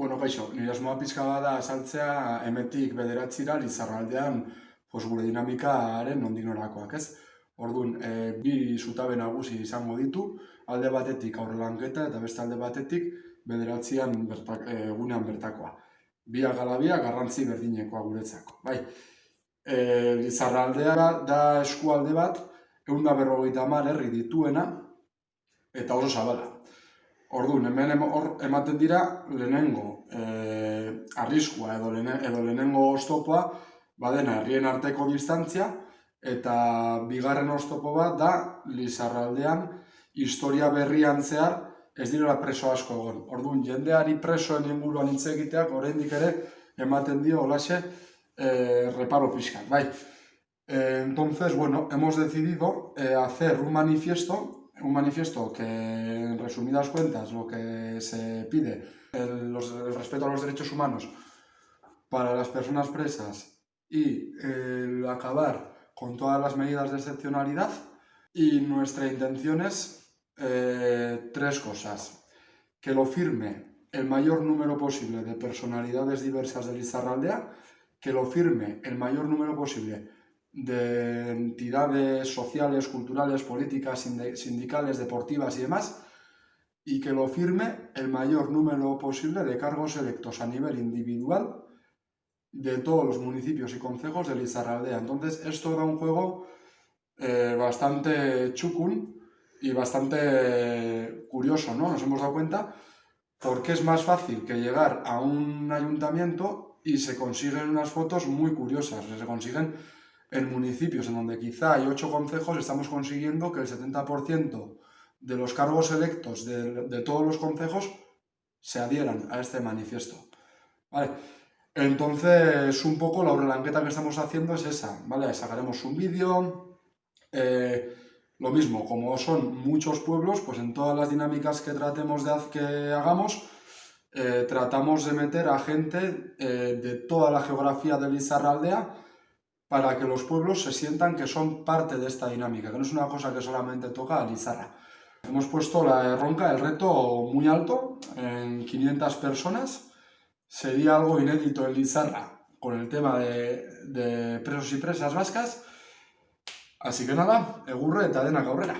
Bueno, gaixo, nire asmoa pizka bada azaltzea emetik bederatzira Lizarraldean pues, gure dinamikaren nondik norakoak, ez? Orduan, e, bi zutabe nagusi izango ditu, alde batetik aurrelanketa eta beste alde batetik bederatzian bertak, e, egunean bertakoa. Biak ala biak garrantzi berdinekoa guretzako. Bai, e, Lizarraldea da eskualde bat, egun da berrogeita herri dituena, eta oso zabala. Orduan, hemen hor ematen dira lehenengo e, arriskua edo, lehene, edo lehenengo oztopoa badena herrien arteko distantzia eta bigarren oztopo bat da Lizarraldean historia berrian zehar ez direla preso asko egon. Orduan, jendeari presoen inguruan hitz egiteak oraindik ere ematen dio olaxe e, reparo pixkan. Bai. E, entonces, bueno, hemos decidido e, hacer un manifiesto un manifiesto que, en resumidas cuentas, lo que se pide, el, los, el respeto a los derechos humanos para las personas presas y el acabar con todas las medidas de excepcionalidad. Y nuestra intención es eh, tres cosas. Que lo firme el mayor número posible de personalidades diversas de Lizarraldea, que lo firme el mayor número posible de entidades sociales, culturales, políticas, sindicales, deportivas y demás, y que lo firme el mayor número posible de cargos electos a nivel individual de todos los municipios y concejos de Lizarraldea. Entonces, esto da un juego eh, bastante chucun y bastante curioso, ¿no? Nos hemos dado cuenta porque es más fácil que llegar a un ayuntamiento y se consiguen unas fotos muy curiosas, se consiguen en municipios en donde quizá hay ocho concejos, estamos consiguiendo que el 70% de los cargos electos de, todos los concejos se adhieran a este manifiesto. Vale. Entonces, un poco la relanqueta que estamos haciendo es esa, ¿vale? Sacaremos un vídeo, eh, lo mismo, como son muchos pueblos, pues en todas las dinámicas que tratemos de que hagamos, eh, tratamos de meter a gente eh, de toda la geografía de Lizarraldea, para que los pueblos se sientan que son parte de esta dinámica, que no es una cosa que solamente toca a Lizarra. Hemos puesto la ronca, el reto muy alto, en 500 personas. Sería algo inédito en Lizarra con el tema de, presos y presas vascas. Así que nada, egurre eta denak aurrera.